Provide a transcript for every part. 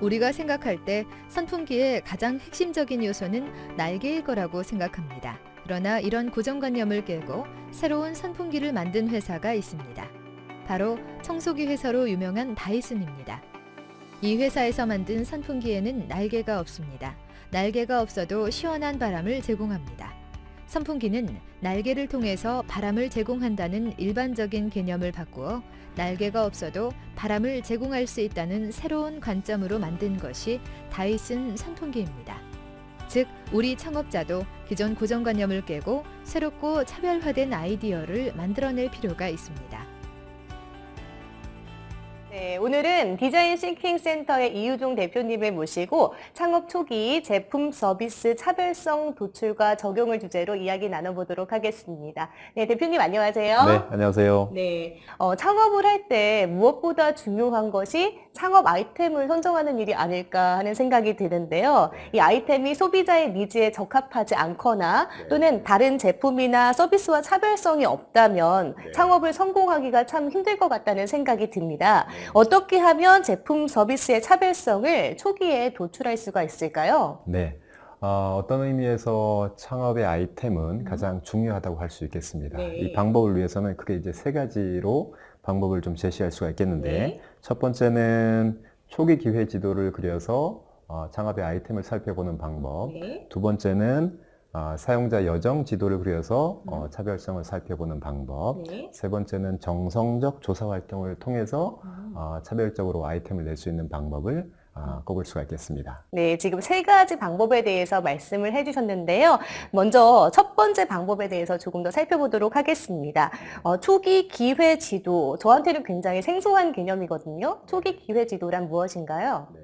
우리가 생각할 때 선풍기의 가장 핵심적인 요소는 날개일 거라고 생각합니다. 그러나 이런 고정관념을 깨고 새로운 선풍기를 만든 회사가 있습니다. 바로 청소기 회사로 유명한 다이슨입니다. 이 회사에서 만든 선풍기에는 날개가 없습니다. 날개가 없어도 시원한 바람을 제공합니다. 선풍기는 날개를 통해서 바람을 제공한다는 일반적인 개념을 바꾸어 날개가 없어도 바람을 제공할 수 있다는 새로운 관점으로 만든 것이 다이슨 선풍기입니다. 즉, 우리 창업자도 기존 고정관념을 깨고 새롭고 차별화된 아이디어를 만들어낼 필요가 있습니다. 네, 오늘은 디자인 싱킹 센터의 이유종 대표님을 모시고 창업 초기 제품 서비스 차별성 도출과 적용을 주제로 이야기 나눠보도록 하겠습니다. 네, 대표님 안녕하세요. 네, 안녕하세요. 네, 어, 창업을 할 때 무엇보다 중요한 것이 창업 아이템을 선정하는 일이 아닐까 하는 생각이 드는데요. 이 아이템이 소비자의 needs에 적합하지 않거나 네. 또는 다른 제품이나 서비스와 차별성이 없다면 네. 창업을 성공하기가 참 힘들 것 같다는 생각이 듭니다. 네. 어떻게 하면 제품 서비스의 차별성을 초기에 도출할 수가 있을까요? 네. 어, 떤 의미에서 창업의 아이템은 가장 중요하다고 할 수 있겠습니다. 네. 이 방법을 위해서는 크게 이제 세 가지로 방법을 좀 제시할 수가 있겠는데, 네. 첫 번째는 초기 기회 지도를 그려서 어, 창업의 아이템을 살펴보는 방법. 네. 두 번째는 어, 사용자 여정 지도를 그려서 어, 차별성을 살펴보는 방법. 네. 세 번째는 정성적 조사 활동을 통해서 음. 어, 차별적으로 아이템을 낼 수 있는 방법을 어, 꼽을 수가 있겠습니다. 네, 지금 세 가지 방법에 대해서 말씀을 해주셨는데요. 먼저 첫 번째 방법에 대해서 조금 더 살펴보도록 하겠습니다. 어, 초기 기회 지도, 저한테는 굉장히 생소한 개념이거든요. 초기 기회 지도란 무엇인가요? 네.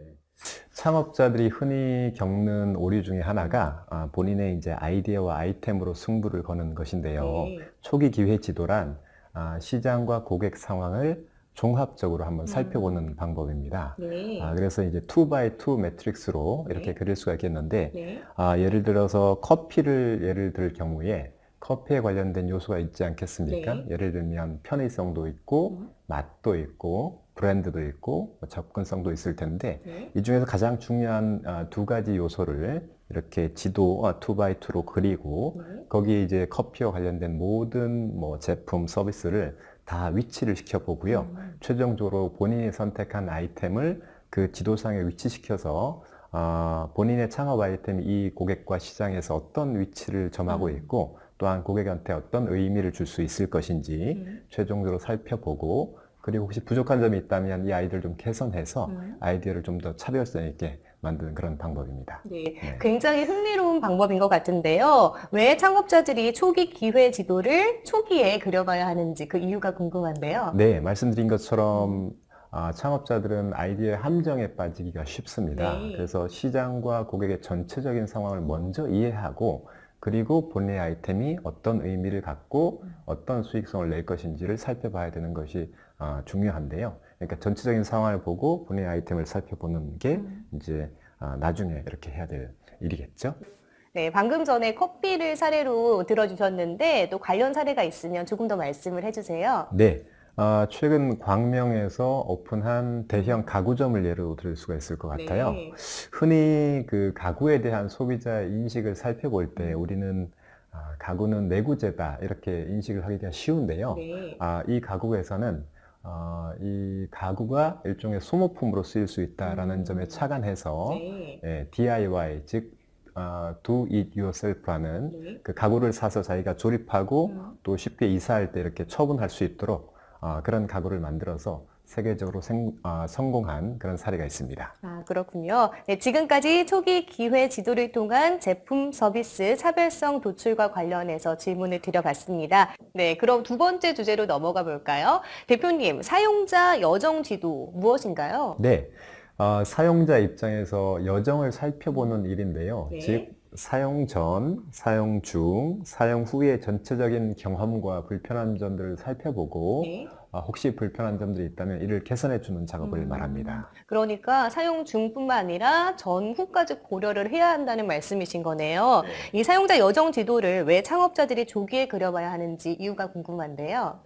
창업자들이 흔히 겪는 오류 중에 하나가 아, 본인의 이제 아이디어와 아이템으로 승부를 거는 것인데요. 네. 초기 기회 지도란 아, 시장과 고객 상황을 종합적으로 한번 살펴보는 방법입니다. 네. 아, 그래서 이제 2x2 매트릭스로 이렇게 네. 그릴 수가 있겠는데 네. 아, 예를 들어서 커피를 예를 들 경우에 커피에 관련된 요소가 있지 않겠습니까? 네. 예를 들면 편의성도 있고 음. 맛도 있고 브랜드도 있고 뭐 접근성도 있을 텐데 네. 이 중에서 가장 중요한 아, 두 가지 요소를 이렇게 지도 2x2로 그리고 네. 거기에 이제 커피와 관련된 모든 뭐 제품 서비스를 다 위치를 시켜 보고요. 음. 최종적으로 본인이 선택한 아이템을 그 지도상에 위치시켜서 아, 본인의 창업 아이템이 이 고객과 시장에서 어떤 위치를 점하고 음. 있고 또한 고객한테 어떤 의미를 줄 수 있을 것인지 음. 최종적으로 살펴보고 그리고 혹시 부족한 점이 있다면 이 아이디어를 좀 개선해서 음. 아이디어를 좀 더 차별성 있게 만드는 그런 방법입니다. 네, 네. 굉장히 흥미로운 방법인 것 같은데요. 왜 창업자들이 초기 기회 지도를 초기에 그려봐야 하는지 그 이유가 궁금한데요. 네, 말씀드린 것처럼 아, 창업자들은 아이디어의 함정에 빠지기가 쉽습니다. 네. 그래서 시장과 고객의 전체적인 상황을 먼저 이해하고 그리고 본인의 아이템이 어떤 의미를 갖고 음. 어떤 수익성을 낼 것인지를 살펴봐야 되는 것이 아, 중요한데요. 그러니까 전체적인 상황을 보고 본인의 아이템을 살펴보는 게 음. 이제 아, 나중에 이렇게 해야 될 일이겠죠. 네, 방금 전에 커피를 사례로 들어주셨는데 또 관련 사례가 있으면 조금 더 말씀을 해주세요. 네. 아, 최근 광명에서 오픈한 대형 가구점을 예로 들 수가 있을 것 같아요. 네. 흔히 그 가구에 대한 소비자의 인식을 살펴볼 때 우리는 아, 가구는 내구재다 이렇게 인식을 하기가 쉬운데요. 네. 아, 이 가구에서는 어, 이 가구가 일종의 소모품으로 쓰일 수 있다라는 음. 점에 착안해서 네. 예, DIY 즉 어, Do It Yourself라는 네. 그 가구를 사서 자기가 조립하고 음. 또 쉽게 이사할 때 이렇게 처분할 수 있도록 어, 그런 가구를 만들어서 세계적으로 생- 어, 성공한 그런 사례가 있습니다. 아, 그렇군요. 네, 지금까지 초기 기회 지도를 통한 제품 서비스 차별성 도출과 관련해서 질문을 드려봤습니다. 네, 그럼 두 번째 주제로 넘어가 볼까요? 대표님, 사용자 여정 지도 무엇인가요? 네, 어, 사용자 입장에서 여정을 살펴보는 일인데요. 네. 즉 사용 전, 사용 중, 사용 후의 전체적인 경험과 불편한 점들을 살펴보고 네. 아, 혹시 불편한 점들이 있다면 이를 개선해 주는 작업을 음. 말합니다. 그러니까 사용 중뿐만 아니라 전후까지 고려를 해야 한다는 말씀이신 거네요. 이 사용자 여정 지도를 왜 창업자들이 조기에 그려봐야 하는지 이유가 궁금한데요.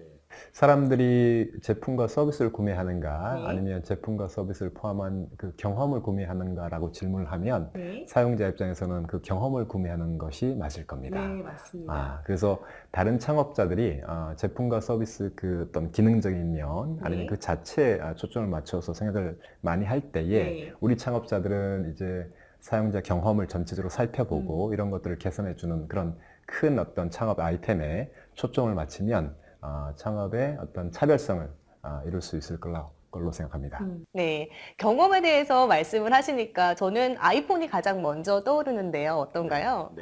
사람들이 제품과 서비스를 구매하는가 네. 아니면 제품과 서비스를 포함한 그 경험을 구매하는가라고 질문을 하면 네. 사용자 입장에서는 그 경험을 구매하는 것이 맞을 겁니다. 네, 맞습니다. 아, 그래서 다른 창업자들이 어, 제품과 서비스 그 어떤 기능적인 면 아니면 네. 그 자체에 아, 초점을 맞춰서 생각을 많이 할 때에 네. 우리 창업자들은 이제 사용자 경험을 전체적으로 살펴보고 음. 이런 것들을 개선해 주는 그런 큰 어떤 창업 아이템에 초점을 맞추면 어, 창업의 어떤 차별성을 아, 이룰 수 있을 걸로, 걸로 생각합니다. 음, 네. 경험에 대해서 말씀을 하시니까 저는 아이폰이 가장 먼저 떠오르는데요. 어떤가요?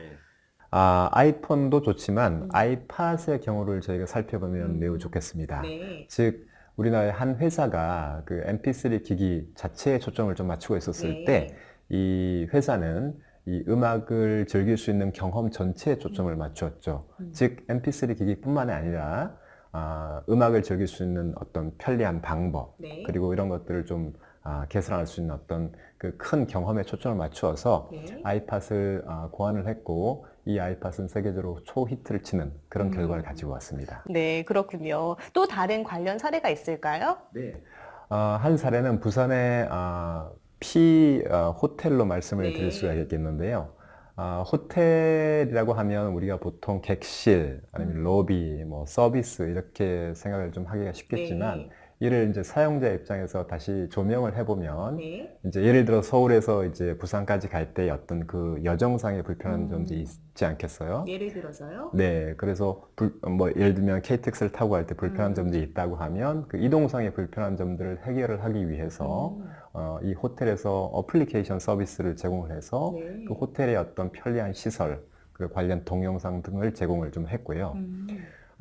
아, 아이폰도 좋지만 음. 아이팟의 경우를 저희가 살펴보면 음. 매우 좋겠습니다. 네. 즉 우리나라의 한 회사가 그 MP3 기기 자체에 초점을 좀 맞추고 있었을 네. 때이 회사는 이 음악을 즐길 수 있는 경험 전체에 초점을 맞추었죠. 음. 즉 MP3 기기뿐만 아니라 아, 음악을 즐길 수 있는 어떤 편리한 방법 네. 그리고 이런 것들을 좀 아, 개선할 수 있는 어떤 그 큰 경험에 초점을 맞추어서 네. 아이팟을 아, 고안을 했고 이 아이팟은 세계적으로 초히트를 치는 그런 음. 결과를 가지고 왔습니다. 네, 그렇군요. 또 다른 관련 사례가 있을까요? 네. 아, 한 사례는 부산의 아, 피 아, 호텔로 말씀을 네. 드릴 수가 있겠는데요. 아, 호텔이라고 하면 우리가 보통 객실, 아니면 음. 로비, 뭐 서비스 이렇게 생각을 좀 하기가 쉽겠지만 네. 이를 이제 사용자 입장에서 다시 조명을 해보면 네. 이제 예를 들어 서울에서 이제 부산까지 갈 때 어떤 그 여정상의 불편한 음. 점들이 있지 않겠어요? 예를 들어서요? 네, 그래서 불, 뭐 예를 들면 KTX를 타고 갈 때 불편한 음. 점들이 있다고 하면 그 이동상의 불편한 점들을 해결을 하기 위해서 음. 어, 이 호텔에서 어플리케이션 서비스를 제공을 해서 네. 그 호텔의 어떤 편리한 시설, 그 관련 동영상 등을 제공을 좀 했고요.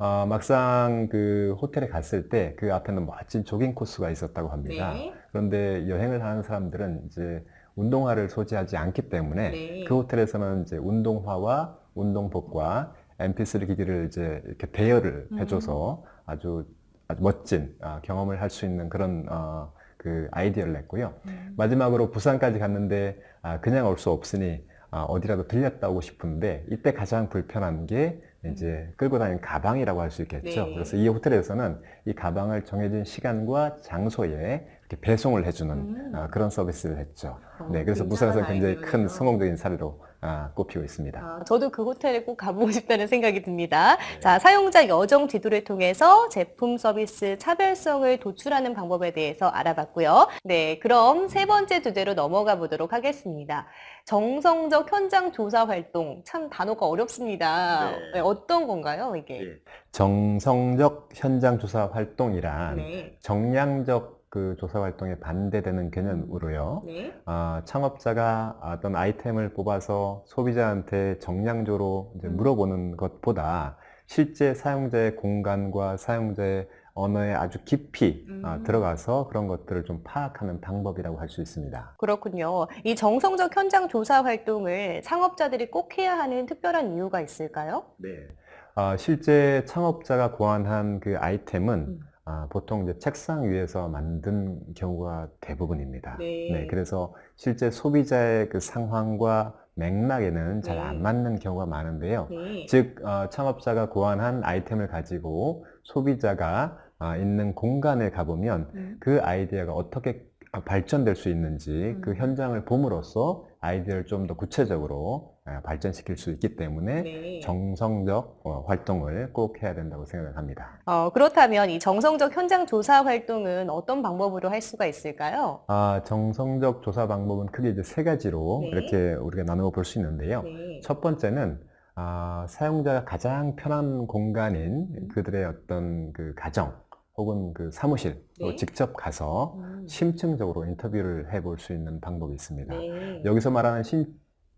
음. 어, 막상 그 호텔에 갔을 때 그 앞에는 멋진 조깅 코스가 있었다고 합니다. 네. 그런데 여행을 하는 사람들은 이제 운동화를 소지하지 않기 때문에 네. 그 호텔에서는 이제 운동화와 운동복과 MP3 기기를 이제 이렇게 대여를 음. 해줘서 아주, 아주 멋진 아, 경험을 할 수 있는 그런 어, 그 아이디어를 냈고요. 음. 마지막으로 부산까지 갔는데 아, 그냥 올 수 없으니 아, 어디라도 들렸다 오고 싶은데 이때 가장 불편한 게 이제 끌고 다니는 가방이라고 할 수 있겠죠. 네. 그래서 이 호텔에서는 이 가방을 정해진 시간과 장소에 이렇게 배송을 해주는 음. 아, 그런 서비스를 했죠. 어, 네, 그래서 부산에서 굉장히 큰 아이디어네요. 성공적인 사례로 아, 꼽히고 있습니다. 아, 저도 그 호텔에 꼭 가보고 싶다는 생각이 듭니다. 네. 자, 사용자 여정 지도를 통해서 제품 서비스 차별성을 도출하는 방법에 대해서 알아봤고요. 네, 그럼 세 번째 주제로 넘어가 보도록 하겠습니다. 정성적 현장 조사 활동. 참 단어가 어렵습니다. 네. 네, 어떤 건가요, 이게? 네. 정성적 현장 조사 활동이란 네. 정량적 그 조사 활동에 반대되는 개념으로요. 네. 아, 창업자가 어떤 아이템을 뽑아서 소비자한테 정량적으로 이제 음. 물어보는 것보다 실제 사용자의 공간과 사용자의 언어에 아주 깊이 아, 음. 들어가서 그런 것들을 좀 파악하는 방법이라고 할 수 있습니다. 그렇군요. 이 정성적 현장 조사 활동을 창업자들이 꼭 해야 하는 특별한 이유가 있을까요? 네. 아, 실제 창업자가 고안한 그 아이템은 음. 아, 보통 이제 책상 위에서 만든 경우가 대부분입니다. 네. 그래서 실제 소비자의 그 상황과 맥락에는 잘 네. 안 맞는 경우가 많은데요. 네. 즉, 어, 창업자가 고안한 아이템을 가지고 소비자가 아, 있는 공간에 가보면 음. 그 아이디어가 어떻게 아, 발전될 수 있는지 음. 그 현장을 봄으로써 아이디어를 좀 더 구체적으로 아, 발전시킬 수 있기 때문에 네. 정성적 어, 활동을 꼭 해야 된다고 생각을 합니다. 어, 그렇다면 이 정성적 현장 조사 활동은 어떤 방법으로 할 수가 있을까요? 아, 정성적 조사 방법은 크게 이제 세 가지로 네. 이렇게 우리가 나누어 볼 수 있는데요. 네. 첫 번째는 아, 사용자가 가장 편한 공간인 음. 그들의 어떤 그 가정 혹은 그 사무실로 네. 직접 가서 음. 심층적으로 인터뷰를 해볼 수 있는 방법이 있습니다. 네. 여기서 말하는 심,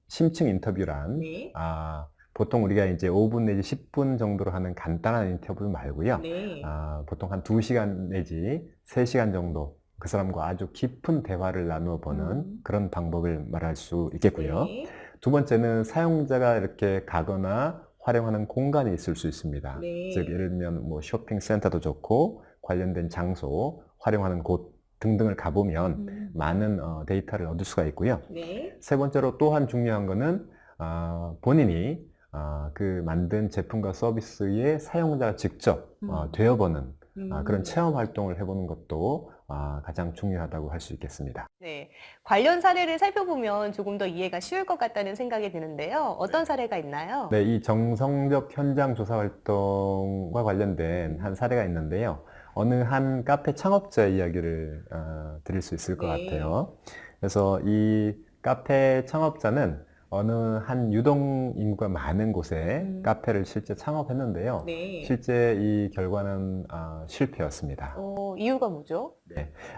심층 인터뷰란 네. 아, 보통 우리가 이제 5분 내지 10분 정도로 하는 간단한 인터뷰 말고요. 네. 아, 보통 한 2시간 내지 3시간 정도 그 사람과 아주 깊은 대화를 나누어 보는 음. 그런 방법을 말할 수 있겠고요. 네. 두 번째는 사용자가 이렇게 가거나 활용하는 공간이 있을 수 있습니다. 네. 즉 예를 들면 뭐 쇼핑센터도 좋고 관련된 장소, 활용하는 곳 등등을 가보면 음. 많은 어, 데이터를 얻을 수가 있고요. 네. 세 번째로 또한 중요한 거는 아, 본인이 아, 그 만든 제품과 서비스의 사용자가 직접 어, 음. 되어보는 음. 아, 그런 체험 활동을 해보는 것도 아, 가장 중요하다고 할 수 있겠습니다. 네. 관련 사례를 살펴보면 조금 더 이해가 쉬울 것 같다는 생각이 드는데요. 어떤 사례가 있나요? 네, 이 정성적 현장 조사 활동과 관련된 한 사례가 있는데요. 어느 한 카페 창업자 이야기를 어, 드릴 수 있을 것 네. 같아요. 그래서 이 카페 창업자는 어느 한 유동 인구가 많은 곳에 음. 카페를 실제 창업했는데요. 네. 실제 이 결과는 아, 실패였습니다. 어, 이유가 뭐죠?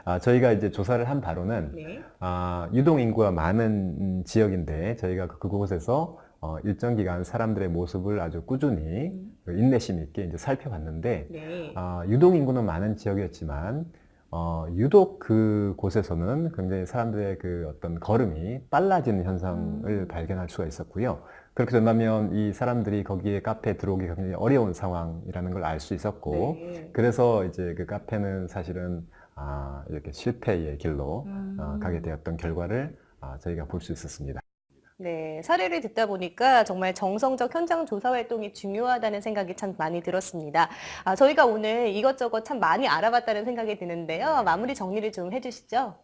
아, 저희가 이제 조사를 한 바로는 네. 아, 유동 인구가 많은 음, 지역인데 저희가 그- 그곳에서 어, 일정 기간 사람들의 모습을 아주 꾸준히 음. 그 인내심 있게 이제 살펴봤는데 네. 아, 유동 인구는 많은 지역이었지만 어, 유독 그 곳에서는 굉장히 사람들의 그 어떤 걸음이 빨라지는 현상을 음. 발견할 수가 있었고요. 그렇게 된다면 이 사람들이 거기에 카페에 들어오기 굉장히 어려운 상황이라는 걸 알 수 있었고 네. 그래서 이제 그 카페는 사실은 아, 이렇게 실패의 길로 음. 어, 가게 되었던 결과를 아, 저희가 볼 수 있었습니다. 네, 사례를 듣다 보니까 정말 정성적 현장 조사 활동이 중요하다는 생각이 참 많이 들었습니다. 아, 저희가 오늘 이것저것 참 많이 알아봤다는 생각이 드는데요. 마무리 정리를 좀 해주시죠.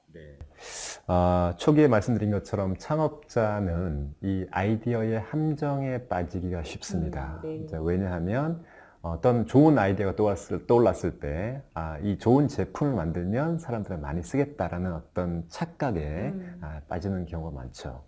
아, 초기에 말씀드린 것처럼 창업자는 이 아이디어의 함정에 빠지기가 쉽습니다. 음, 네. 왜냐하면 어떤 좋은 아이디어가 떠올랐을, 떠올랐을 때, 아, 이 좋은 제품을 만들면 사람들이 많이 쓰겠다라는 어떤 착각에 음. 아, 빠지는 경우가 많죠.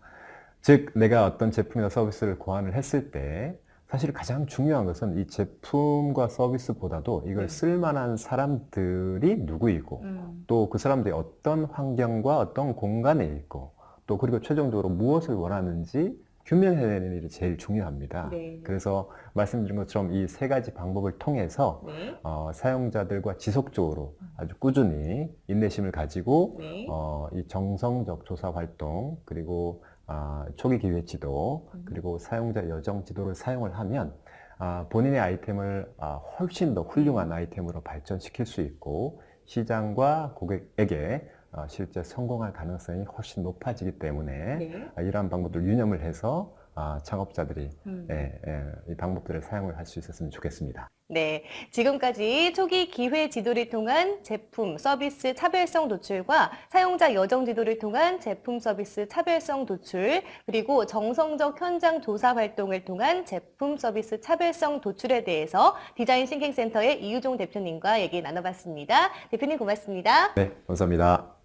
즉, 내가 어떤 제품이나 서비스를 고안을 했을 때, 사실 가장 중요한 것은 이 제품과 서비스보다도 이걸 네. 쓸만한 사람들이 누구이고, 음. 또그 사람들이 어떤 환경과 어떤 공간에 있고 또 그리고 최종적으로 무엇을 원하는지 규명해내는 일이 제일 중요합니다. 네. 그래서 말씀드린 것처럼 이 세 가지 방법을 통해서 네. 어, 사용자들과 지속적으로 아주 꾸준히 인내심을 가지고 네. 어, 이 정성적 조사 활동 그리고 아, 초기 기회 지도 음. 그리고 사용자 여정 지도를 사용을 하면 아, 본인의 아이템을 아, 훨씬 더 훌륭한 아이템으로 발전시킬 수 있고 시장과 고객에게 어, 실제 성공할 가능성이 훨씬 높아지기 때문에 네. 아, 이러한 방법들 유념을 해서 아, 창업자들이 음. 예, 예, 이 방법들을 사용을 할 수 있었으면 좋겠습니다. 네, 지금까지 초기 기회 지도를 통한 제품 서비스 차별성 도출과 사용자 여정 지도를 통한 제품 서비스 차별성 도출, 그리고 정성적 현장 조사 활동을 통한 제품 서비스 차별성 도출에 대해서 디자인 thinking 센터의 이유종 대표님과 얘기 나눠봤습니다. 대표님 고맙습니다. 네, 감사합니다.